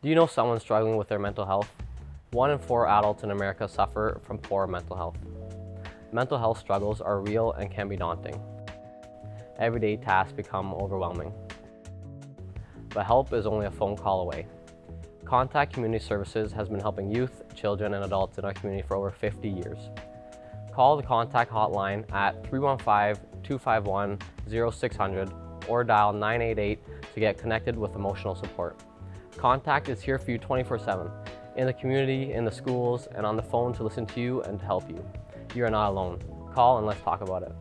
Do you know someone struggling with their mental health? One in four adults in America suffer from poor mental health. Mental health struggles are real and can be daunting. Everyday tasks become overwhelming. But help is only a phone call away. Contact Community Services has been helping youth, children, and adults in our community for over 50 years. Call the contact hotline at 315-251-0600 or dial 988 to get connected with emotional support. Contact is here for you 24-7, in the community, in the schools, and on the phone to listen to you and to help you. You are not alone. Call and let's talk about it.